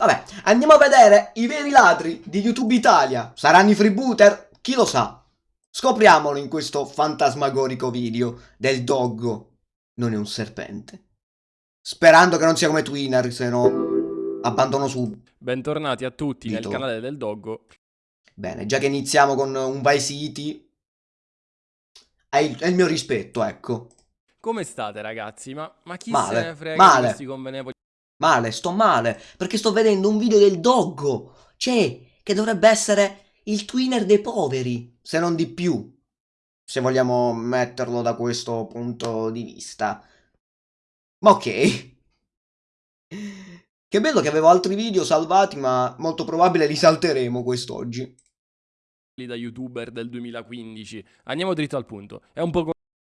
Vabbè, andiamo a vedere i veri ladri di YouTube Italia. Saranno i freebooter? Chi lo sa? Scopriamolo in questo fantasmagorico video del doggo. Non è un serpente. Sperando che non sia come Twinner, se no abbandono su. Bentornati a tutti Dito. nel canale del Doggo. Bene, già che iniziamo con un Vice City, è il, è il mio rispetto, ecco. Come state ragazzi? Ma, ma chi Male, se ne frega male. di questi convenevoli Male, sto male, perché sto vedendo un video del doggo. Cioè, che dovrebbe essere il twinner dei poveri, se non di più. Se vogliamo metterlo da questo punto di vista. Ma ok. Che bello che avevo altri video salvati, ma molto probabmente li salteremo quest'oggi. da youtuber del 2015? Andiamo dritto al punto. È un po'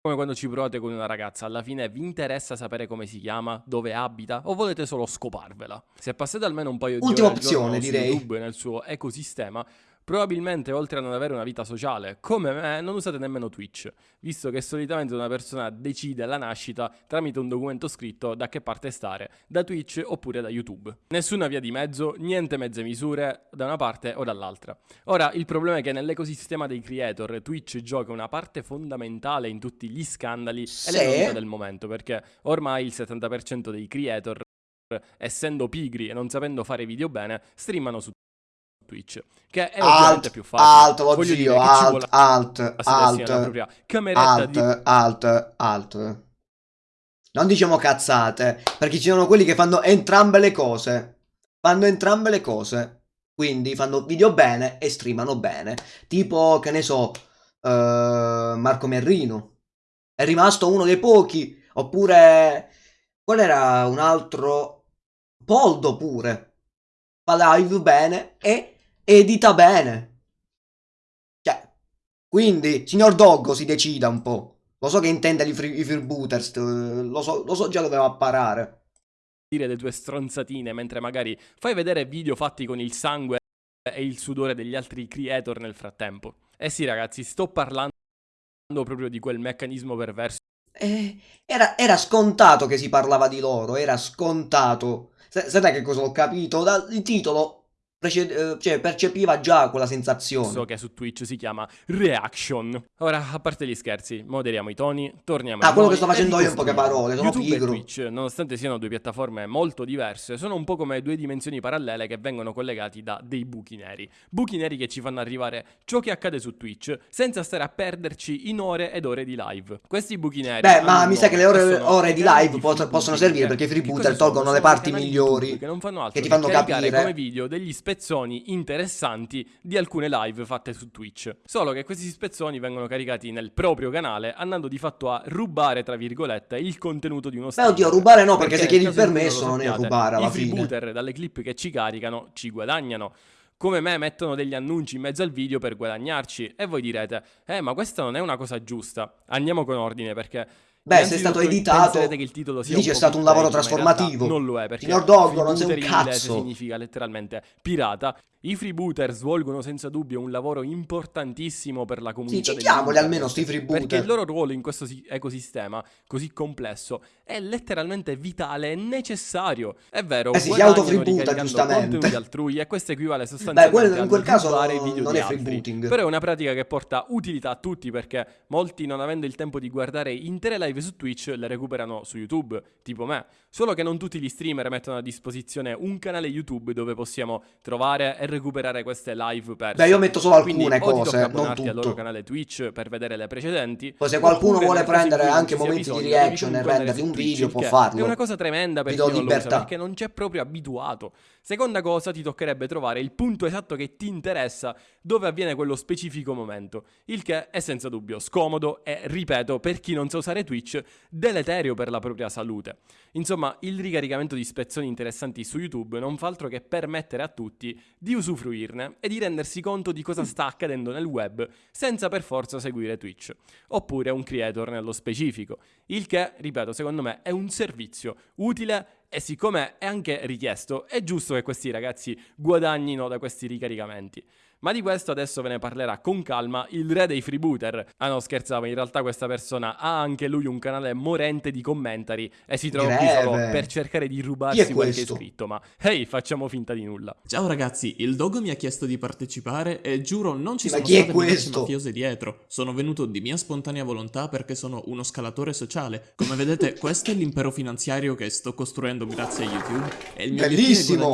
come quando ci provate con una ragazza. Alla fine vi interessa sapere come si chiama, dove abita o volete solo scoparvela? Se passate almeno un paio di Ultima ore al giorno opzione, su direi. YouTube e nel suo ecosistema, probabilmente oltre a non avere una vita sociale, come me, non usate nemmeno Twitch, visto che solitamente una persona decide alla nascita tramite un documento scritto da che parte stare, da Twitch oppure da YouTube. Nessuna via di mezzo, niente mezze misure da una parte o dall'altra. Ora, il problema è che nell'ecosistema dei creator Twitch gioca una parte fondamentale in tutti gli scandali Sì. e le novità del momento, perché ormai il 70% dei creator, essendo pigri e non sapendo fare video bene, streamano su Twitch, che è Alt, più facile. alt, lo Voglio vuole alt, alt, alt, propria cameretta di alt, alt, alt. Non diciamo cazzate, perché ci sono quelli che fanno entrambe le cose. Fanno entrambe le cose. Quindi fanno video bene e streamano bene. Tipo, che ne so, eh, Marco Merrino. È rimasto uno dei pochi. Oppure, qual era un altro? Poldo pure. Fa live bene e edita bene. Cioè, quindi, signor Doggo si decida un po'. Lo so che intende i, free, i freebooters, eh, lo so, lo so già dove va a parare. dire le tue stronzatine mentre magari fai vedere video fatti con il sangue e il sudore degli altri creator nel frattempo. Eh sì ragazzi, sto parlando proprio di quel meccanismo perverso Eh, era, era scontato che si parlava di loro, era scontato. S- Sapete che cosa ho capito? Dal titolo prece- eh, cioè, percepiva già quella sensazione. che su Twitch si chiama Reaction. Ora, a parte gli scherzi, moderiamo i toni, torniamo Ah, ai quello noi che sto facendo io in poche parole, sono YouTube pigro. e Twitch, nonostante siano due piattaforme molto diverse, sono un po' come due dimensioni parallele che vengono collegati da dei buchi neri. Buchi neri che ci fanno arrivare ciò che accade su Twitch senza stare a perderci in ore ed ore di live. Questi buchi neri Beh, ma mi sa che le ore, ore di live possono servire perché i freebooter tolgono le parti migliori che non fanno altro che ti fanno capire. come video degli spezzoni interessanti di alcune live fatte su Twitch. Solo che questi spezzoni vengono caricati nel proprio canale, andando di fatto a rubare, tra virgolette, il contenuto di uno Beh, streamer. oddio, rubare no, perché, se chiedi il permesso non è rubare alla I fine. freebooter dalle clip che ci caricano ci guadagnano. Come me mettono degli annunci in mezzo al video per guadagnarci. E voi direte, eh ma questa non è una cosa giusta. Andiamo con ordine perché... Beh, se è stato editato, che il titolo sia si dice è stato un lavoro trasformativo. Non lo è perché non sei un cazzo. significa letteralmente pirata. I freebooter svolgono senza dubbio un lavoro importantissimo per la Sì, comunità degli citiamoli almeno sti Perché il freebooter. loro ruolo in questo si- ecosistema così complesso è letteralmente vitale e necessario. È vero, Eh sì, si ricaricando giustamente. contenuti altrui e questo equivale sostanzialmente quello- in al quel caso video non di è freebooting. Però è una pratica che porta utilità a tutti perché molti non avendo il tempo di guardare intere live su Twitch le recuperano su YouTube, tipo me. Solo che non tutti gli streamer mettono a disposizione un canale YouTube dove possiamo trovare e recuperare queste live perse. Beh, io metto solo Quindi alcune cose, non abbonarti al loro tutto. canale Twitch per vedere le precedenti. Poi se qualcuno vuole prendere anche momenti di reaction e su un video, può che farlo. È una cosa tremenda per chi non lo usa, perché non c'è proprio abituato. Seconda cosa, ti toccherebbe trovare il punto esatto che ti interessa dove avviene quello specifico momento, il che è senza dubbio scomodo e, ripeto, per chi non sa usare Twitch, deleterio per la propria salute. Insomma, il ricaricamento di spezzoni interessanti su YouTube non fa altro che permettere a tutti di usufruirne e di rendersi conto di cosa sta accadendo nel web senza per forza seguire Twitch, oppure un creator nello specifico, il che, ripeto, secondo me è un servizio utile e siccome è anche richiesto, è giusto che questi ragazzi guadagnino da questi ricaricamenti. Ma di questo adesso ve ne parlerà con calma il re dei freebooter. Ah no, scherzavo, in realtà questa persona ha anche lui un canale morente di commentari e si trova qui solo per cercare di rubarsi qualche iscritto, ma ehi, hey, facciamo finta di nulla. Ciao ragazzi, il Dogo mi ha chiesto di partecipare e giuro non ci ma sono state minacce mafiose dietro. Sono venuto di mia spontanea volontà perché sono uno scalatore sociale. Come vedete, questo è l'impero finanziario che sto costruendo grazie a YouTube e il mio Bellissimo.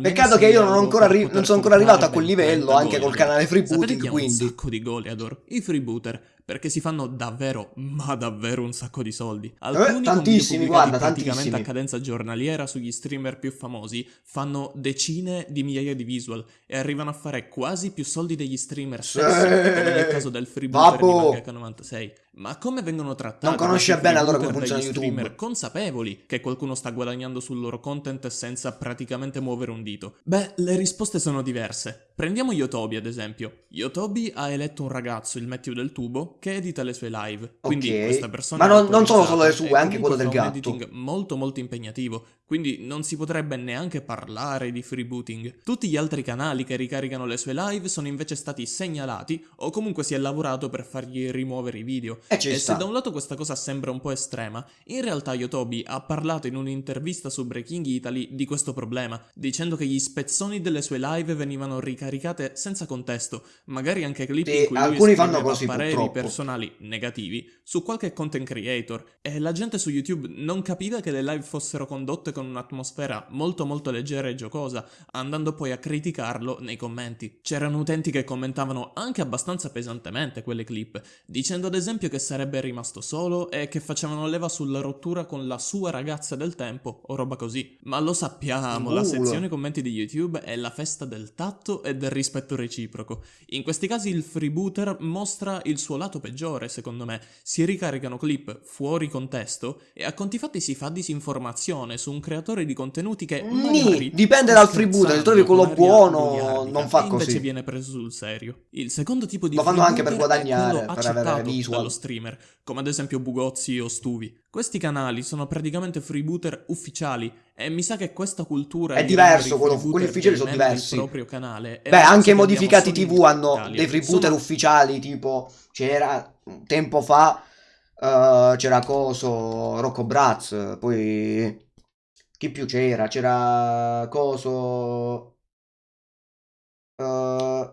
Peccato che io non, ancora non sono ancora arrivato a quel livello, anche col canale freebooting, quindi... un sacco di goleador, i freebooter perché si fanno davvero, ma davvero un sacco di soldi. Alcuni eh, tantissimi, guarda, praticamente tantissimi. a cadenza giornaliera sugli streamer più famosi fanno decine di migliaia di visual e arrivano a fare quasi più soldi degli streamer stessi, come nel caso del freebooter Vabbò. di Mangaka96. Ma come vengono trattati? Non conosce bene allora come funziona YouTube. streamer consapevoli che qualcuno sta guadagnando sul loro content senza praticamente muovere un dito? Beh, le risposte sono diverse. Prendiamo Yotobi ad esempio. Yotobi ha eletto un ragazzo, il Matthew del Tubo, che edita le sue live. Quindi okay. questa persona Ma non, non sono solo le sue, anche quello del gatto. un editing molto molto impegnativo, quindi non si potrebbe neanche parlare di freebooting. Tutti gli altri canali che ricaricano le sue live sono invece stati segnalati o comunque si è lavorato per fargli rimuovere i video. E, e se da un lato questa cosa sembra un po' estrema, in realtà Yotobi ha parlato in un'intervista su Breaking Italy di questo problema, dicendo che gli spezzoni delle sue live venivano ricaricate senza contesto, magari anche clip sì, in cui alcuni fanno così pareri purtroppo. personali negativi su qualche content creator e la gente su YouTube non capiva che le live fossero condotte con un'atmosfera molto molto leggera e giocosa, andando poi a criticarlo nei commenti. C'erano utenti che commentavano anche abbastanza pesantemente quelle clip, dicendo ad esempio che sarebbe rimasto solo e che facevano leva sulla rottura con la sua ragazza del tempo o roba così. Ma lo sappiamo, la sezione commenti di YouTube è la festa del tatto e del rispetto reciproco. In questi casi il freebooter mostra il suo lato peggiore, secondo me. Si ricaricano clip fuori contesto e a conti fatti si fa disinformazione su un creatore di contenuti che Nì, dipende dal freebooter, se trovi quello buono non fa così. Invece viene preso sul serio. Il secondo tipo di Lo fanno anche per guadagnare, per avere visual. dallo streamer, come ad esempio Bugozzi o Stuvi. Questi canali sono praticamente freebooter ufficiali e mi sa che questa cultura è diverso, quello, quelli ufficiali sono diversi. proprio canale. Beh, anche i modificati TV hanno dei freebooter sono... ufficiali, tipo c'era tempo fa uh, c'era Coso Rocco Braz, poi chi più c'era? C'era Coso uh,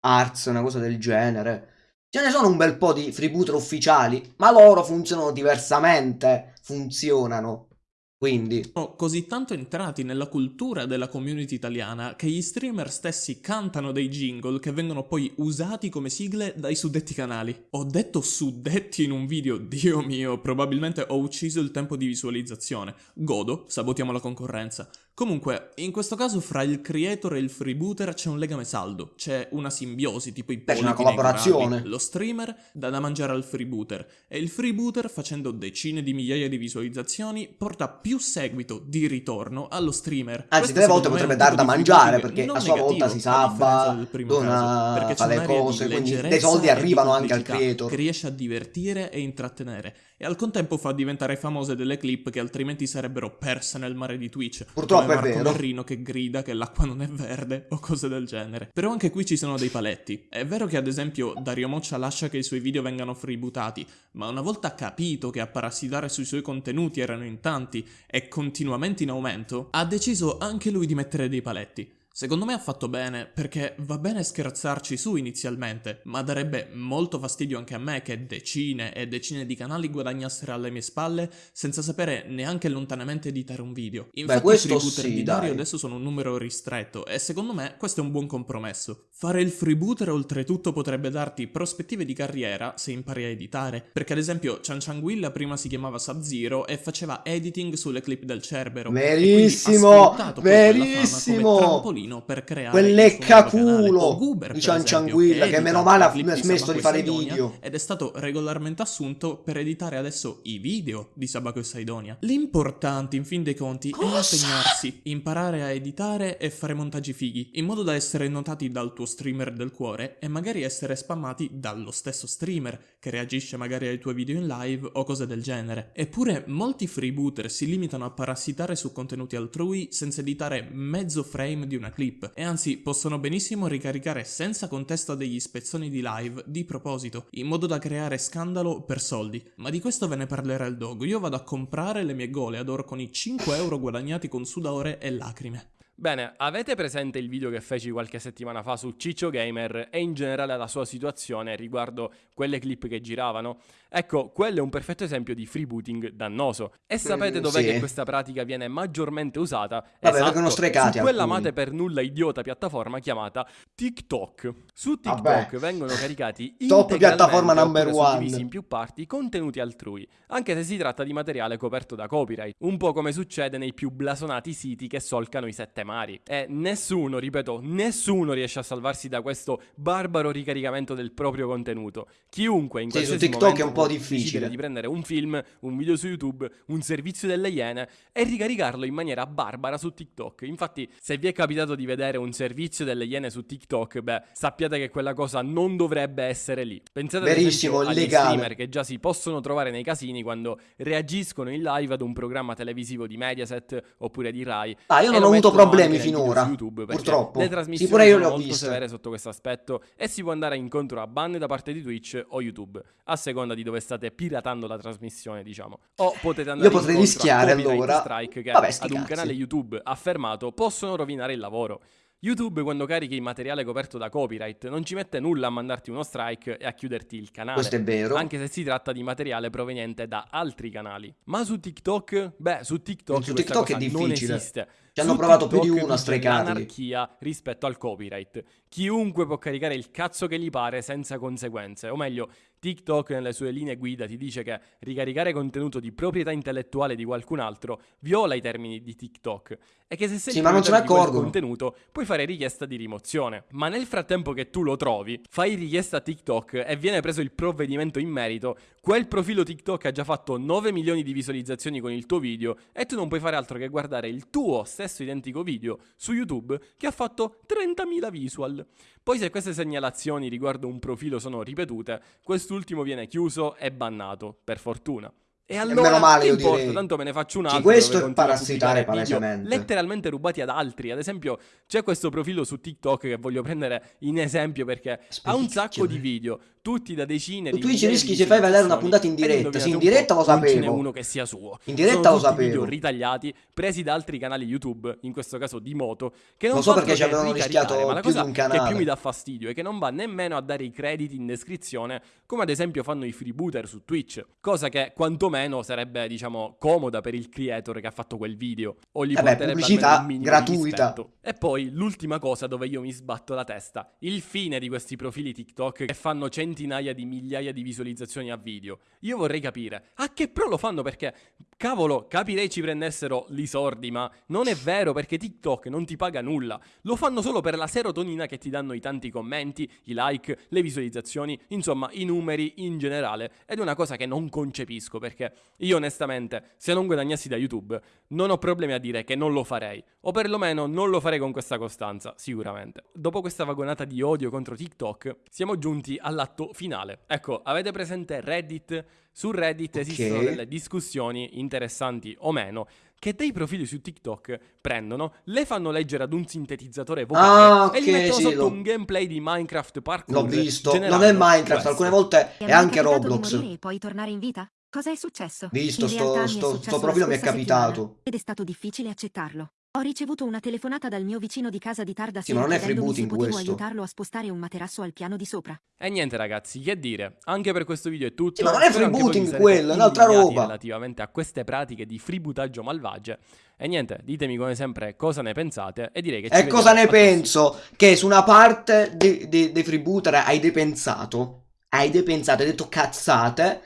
Arts, una cosa del genere. Ce ne sono un bel po' di freebooter ufficiali, ma loro funzionano diversamente. Funzionano. Quindi sono così tanto entrati nella cultura della community italiana che gli streamer stessi cantano dei jingle che vengono poi usati come sigle dai suddetti canali. Ho detto suddetti in un video, dio mio, probabilmente ho ucciso il tempo di visualizzazione. Godo, sabotiamo la concorrenza. Comunque, in questo caso fra il creator e il freebooter c'è un legame saldo, c'è una simbiosi, tipo i pollici una collaborazione. Lo streamer dà da mangiare al freebooter e il freebooter, facendo decine di migliaia di visualizzazioni, porta più seguito di ritorno allo streamer. Anzi, delle volte potrebbe dar da mangiare perché a sua volta si sabba, dona, fa le cose, quindi dei soldi arrivano anche al creator. Che riesce a divertire e intrattenere e al contempo fa diventare famose delle clip che altrimenti sarebbero perse nel mare di Twitch. Purtroppo è Marco vero. Che grida che l'acqua non è verde o cose del genere. Però anche qui ci sono dei paletti. È vero che ad esempio Dario Moccia lascia che i suoi video vengano freebootati, ma una volta capito che a parassitare sui suoi contenuti erano in tanti e continuamente in aumento, ha deciso anche lui di mettere dei paletti. Secondo me ha fatto bene, perché va bene scherzarci su inizialmente, ma darebbe molto fastidio anche a me che decine e decine di canali guadagnassero alle mie spalle senza sapere neanche lontanamente editare un video. Infatti Beh, i freebooter sì, di Dario dai. adesso sono un numero ristretto e secondo me questo è un buon compromesso. Fare il freebooter oltretutto potrebbe darti prospettive di carriera se impari a editare, perché ad esempio Chan Changuilla prima si chiamava Sub-Zero e faceva editing sulle clip del Cerbero. Verissimo! Verissimo! Bambino per creare Quel il suo nuovo canale. leccaculo O Goober, di per Cian esempio, Cianguilla, che meno male ha smesso di fare video. ed è stato regolarmente assunto per editare adesso i video di Sabaco e Saidonia. L'importante, in fin dei conti, è Cosa? impegnarsi, imparare a editare e fare montaggi fighi, in modo da essere notati dal tuo streamer del cuore e magari essere spammati dallo stesso streamer, che reagisce magari ai tuoi video in live o cose del genere. Eppure molti freebooter si limitano a parassitare su contenuti altrui senza editare mezzo frame di una clip e anzi possono benissimo ricaricare senza contesto degli spezzoni di live di proposito, in modo da creare scandalo per soldi. Ma di questo ve ne parlerà il dog. Io vado a comprare le mie gole ad oro con i 5 euro guadagnati con sudore e lacrime. Bene, avete presente il video che feci qualche settimana fa su Ciccio Gamer e in generale la sua situazione riguardo quelle clip che giravano? Ecco, quello è un perfetto esempio di freebooting dannoso. E sapete Mm, dov'è sì. che questa pratica viene maggiormente usata? Vabbè, vengono strecati su quella amate per nulla idiota piattaforma chiamata TikTok. Su TikTok Vabbè. vengono caricati Top piattaforma number one. in più parti contenuti altrui, anche se si tratta di materiale coperto da copyright, un po' come succede nei più blasonati siti che solcano i sette mari. E nessuno, ripeto, nessuno riesce a salvarsi da questo barbaro ricaricamento del proprio contenuto. Chiunque in Sì, qualsiasi TikTok è momento un po' difficile. di prendere un film, un video su YouTube, un servizio delle Iene e ricaricarlo in maniera barbara su TikTok. Infatti, se vi è capitato di vedere un servizio delle Iene su TikTok, beh, sappiate che quella cosa non dovrebbe essere lì. Pensate ad Verissimo, esempio agli illegale. streamer che già si possono trovare nei casini quando reagiscono in live ad un programma televisivo di Mediaset oppure di Rai. Ah, io non ho avuto mettono problemi finora, su YouTube, purtroppo. Le trasmissioni pure io le ho viste. sotto questo aspetto e si può andare incontro a ban da parte di Twitch o YouTube, a seconda di dove state piratando la trasmissione, diciamo. O potete andare Io potrei rischiare, allora. strike che Vabbè, ad un canale YouTube affermato possono rovinare il lavoro. YouTube quando carichi materiale coperto da copyright non ci mette nulla a mandarti uno strike e a chiuderti il canale. Questo è vero. Anche se si tratta di materiale proveniente da altri canali. Ma su TikTok? Beh, su TikTok, Su TikTok è cosa non difficile. esiste. Ci hanno Su provato più di TikTok uno a strecarli. L'anarchia rispetto al copyright. Chiunque può caricare il cazzo che gli pare senza conseguenze. O meglio, TikTok nelle sue linee guida ti dice che ricaricare contenuto di proprietà intellettuale di qualcun altro viola i termini di TikTok e che se sei Sì, ma non quel accorgono. contenuto puoi fare richiesta di rimozione. Ma nel frattempo che tu lo trovi, fai richiesta a TikTok e viene preso il provvedimento in merito, quel profilo TikTok ha già fatto 9 milioni di visualizzazioni con il tuo video e tu non puoi fare altro che guardare il tuo stesso identico video su YouTube che ha fatto 30.000 visual. Poi se queste segnalazioni riguardo un profilo sono ripetute, quest'ultimo viene chiuso e bannato, per fortuna. E allora meno male, io importa, direi. tanto me ne faccio un Sì, altro. questo dove è parassitare palesemente. letteralmente rubati ad altri. Ad esempio, c'è questo profilo su TikTok che voglio prendere in esempio perché ha un sacco di video, tutti da decine Su di Twitch migliaia rischi se fai vedere una puntata in diretta. Sì, in diretta lo Non ce n'è sapevo. uno che sia suo. In diretta Sono lo tutti video sapevo. ritagliati, presi da altri canali YouTube, in questo caso di moto, che non Lo so perché ci avevano rischiato ma la cosa che più mi dà fastidio è che non va nemmeno a dare i crediti in descrizione, come ad esempio fanno i freebooter su Twitch, cosa che quantomeno sarebbe, diciamo, comoda per il creator che ha fatto quel video, o gli Vabbè, porterebbe pubblicità gratuita. E poi l'ultima cosa dove io mi sbatto la testa, il fine di questi profili TikTok che fanno centinaia di migliaia di visualizzazioni a video. Io vorrei capire, a che pro lo fanno perché, cavolo, capirei ci prendessero i sordi, ma non è vero perché TikTok non ti paga nulla. Lo fanno solo per la serotonina che ti danno i tanti commenti, i like, le visualizzazioni, insomma i numeri in generale. Ed è una cosa che non concepisco perché io onestamente, se non guadagnassi da YouTube, non ho problemi a dire che non lo farei. O perlomeno non lo farei con questa costanza, sicuramente. Dopo questa vagonata di odio contro TikTok, siamo giunti all'atto finale. Ecco, avete presente Reddit? Su Reddit Ok. esistono delle discussioni interessanti o meno che dei profili su TikTok prendono, le fanno leggere ad un sintetizzatore vocale Ah, e gli mettono sì, sotto l'ho- un gameplay di Minecraft Parkour. L'ho visto. Non è Minecraft, questo. alcune volte è è anche Roblox. E poi tornare in vita? Cosa è successo? Visto, sto- realtà mi è sto- sto profilo mi è capitato. Ed è stato difficile accettarlo. Ho ricevuto una telefonata dal mio vicino di casa di tarda Sì, sera ma non è freebooting potevo questo. aiutarlo a spostare un materasso al piano di sopra. E niente ragazzi, che dire, anche per questo video è tutto. Sì, ma non è freebooting quello, è un'altra roba. Relativamente a queste pratiche di freebootaggio malvagie. E niente, ditemi come sempre cosa ne pensate e direi che ci E cosa ne penso? Che su una parte de- de- dei freebooter hai depensato. Hai depensato, hai detto cazzate.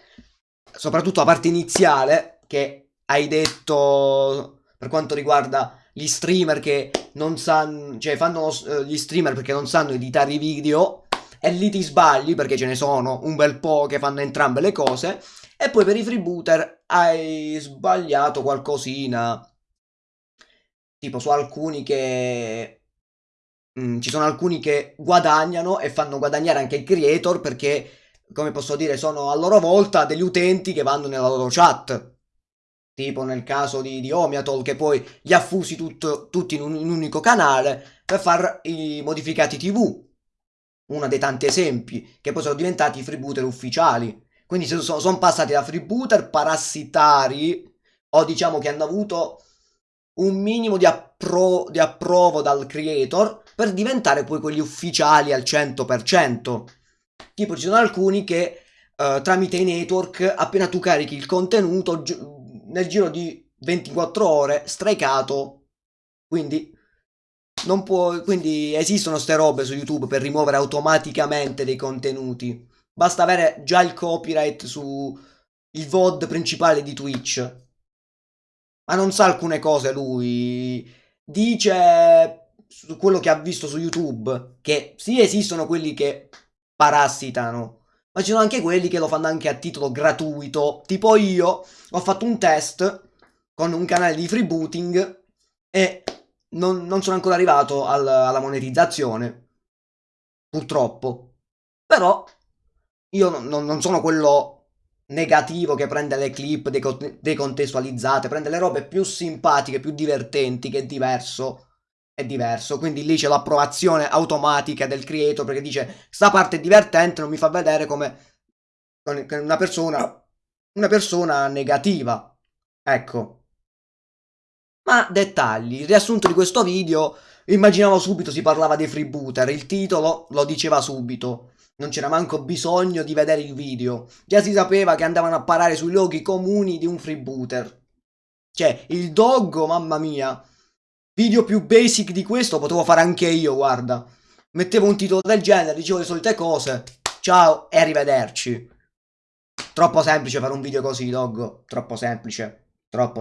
Soprattutto la parte iniziale che hai detto per quanto riguarda gli streamer che non sanno, cioè fanno eh, gli streamer perché non sanno editare i video e lì ti sbagli perché ce ne sono un bel po' che fanno entrambe le cose e poi per i freebooter hai sbagliato qualcosina. Tipo su alcuni che mm, ci sono alcuni che guadagnano e fanno guadagnare anche il creator perché come posso dire sono a loro volta degli utenti che vanno nella loro chat. Tipo nel caso di, di Omiatol che poi li ha fusi tutto, tutti in un, in un unico canale per fare i modificati tv uno dei tanti esempi che poi sono diventati freebooter ufficiali. Quindi sono, sono passati da freebooter parassitari o diciamo che hanno avuto un minimo di, appro di approvo dal creator per diventare poi quelli ufficiali al 100%. Tipo ci sono alcuni che uh, tramite i network appena tu carichi il contenuto nel giro di 24 ore strikeato. Quindi non può, quindi esistono ste robe su YouTube per rimuovere automaticamente dei contenuti. Basta avere già il copyright su il VOD principale di Twitch. Ma non sa alcune cose lui. Dice su quello che ha visto su YouTube che sì esistono quelli che parassitano, ma ci sono anche quelli che lo fanno anche a titolo gratuito. Tipo io ho fatto un test con un canale di freebooting e non, non sono ancora arrivato al, alla monetizzazione. Purtroppo. Però io non, non, sono quello negativo che prende le clip decontestualizzate, prende le robe più simpatiche, più divertenti, che è diverso. È diverso. Quindi lì c'è l'approvazione automatica del creator perché dice sta parte è divertente, non mi fa vedere come una persona, una persona negativa. Ecco. Ma dettagli, il riassunto di questo video, immaginavo subito si parlava dei freebooter, il titolo lo diceva subito. Non c'era manco bisogno di vedere il video. Già si sapeva che andavano a parare sui luoghi comuni di un freebooter. Cioè, il doggo, mamma mia. Video più basic di questo potevo fare anche io, guarda. Mettevo un titolo del genere, dicevo le solite cose. Ciao e arrivederci. Troppo semplice fare un video così, doggo. Troppo semplice. Troppo.